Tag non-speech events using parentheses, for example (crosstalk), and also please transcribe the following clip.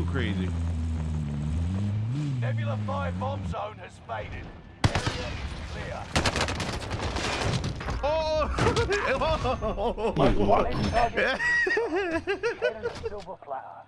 too crazy. Nebula 5 bomb zone has faded. Area is clear. (laughs) Oh! (laughs) oh! in (laughs) target. Silver flower.